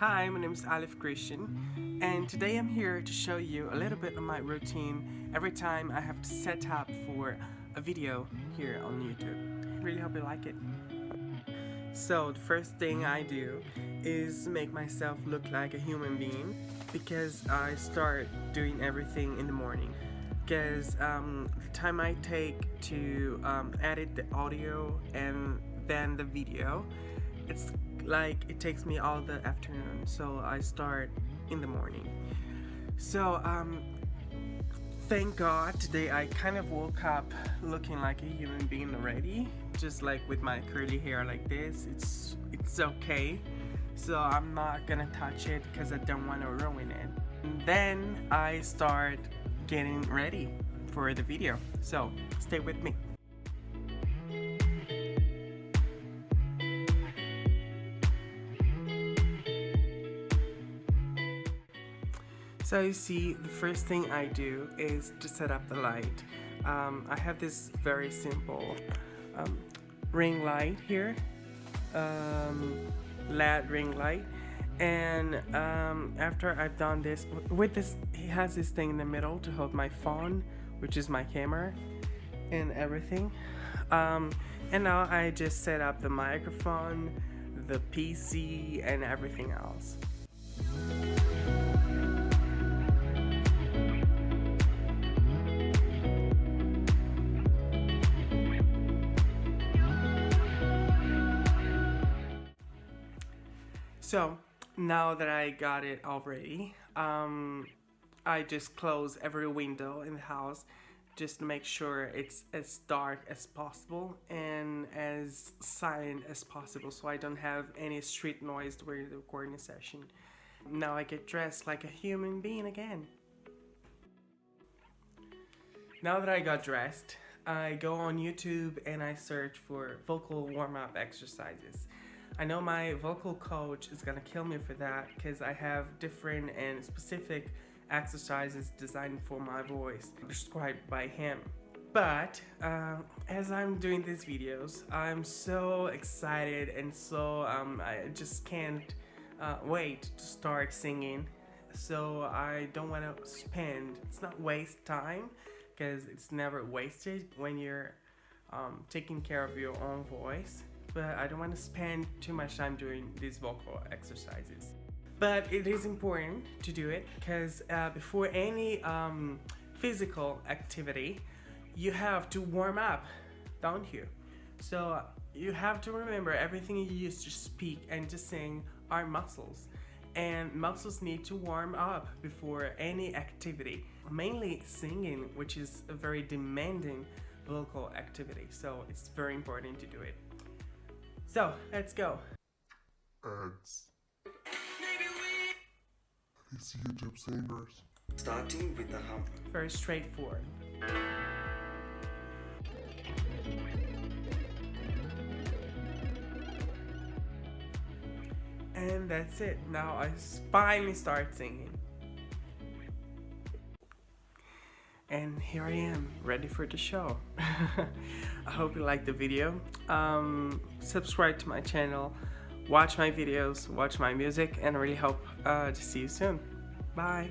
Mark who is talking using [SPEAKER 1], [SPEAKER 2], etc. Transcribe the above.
[SPEAKER 1] Hi, my name is Alif Christian and today I'm here to show you a little bit of my routine every time I have to set up for a video here on YouTube. Really hope you like it. So the first thing I do is make myself look like a human being because I start doing everything in the morning because um, the time I take to um, edit the audio and then the video it's like it takes me all the afternoon so I start in the morning. So um thank god today I kind of woke up looking like a human being already just like with my curly hair like this. It's it's okay. So I'm not gonna touch it because I don't want to ruin it. And then I start getting ready for the video. So stay with me So you see, the first thing I do is to set up the light. Um, I have this very simple um, ring light here, um, LED ring light. And um, after I've done this, with this, he has this thing in the middle to hold my phone, which is my camera and everything. Um, and now I just set up the microphone, the PC, and everything else. So now that I got it already, um, I just close every window in the house just to make sure it's as dark as possible and as silent as possible so I don't have any street noise during the recording session. Now I get dressed like a human being again. Now that I got dressed, I go on YouTube and I search for vocal warm-up exercises. I know my vocal coach is gonna kill me for that because I have different and specific exercises designed for my voice prescribed by him. But uh, as I'm doing these videos, I'm so excited and so um, I just can't uh, wait to start singing. So I don't want to spend, it's not waste time because it's never wasted when you're um, taking care of your own voice but I don't want to spend too much time doing these vocal exercises. But it is important to do it because uh, before any um, physical activity, you have to warm up, don't you? So you have to remember everything you use to speak and to sing are muscles. And muscles need to warm up before any activity. Mainly singing, which is a very demanding vocal activity. So it's very important to do it. So, let's go.
[SPEAKER 2] Ads. These YouTube singers.
[SPEAKER 3] Starting with the hum.
[SPEAKER 1] Very straightforward. And that's it. Now I finally start singing. And here I am ready for the show. I hope you liked the video. Um, subscribe to my channel. Watch my videos watch my music and I really hope uh, to see you soon. Bye